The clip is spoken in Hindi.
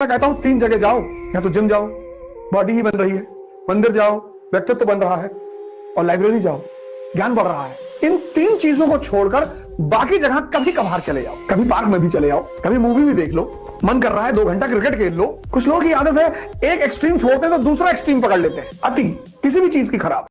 मैं कहता हूँ, तीन जगह जाओ। या तो जिम जाओ, बॉडी ही बन रही है, मंदिर जाओ, व्यक्तित्व बन रहा है और लाइब्रेरी जाओ, ज्ञान बढ़ रहा है। इन तीन चीज़ों को छोड़कर बाकी जगह कभी कभार चले जाओ कभी पार्क में भी चले जाओ कभी मूवी भी देख लो, मन कर रहा है दो घंटा क्रिकेट खेल लो। कुछ लोगों की आदत है, एक एक्सट्रीम छोड़ते हैं तो दूसरा एक्सट्रीम पकड़ लेते हैं। अति, किसी भी चीज़ की खराब।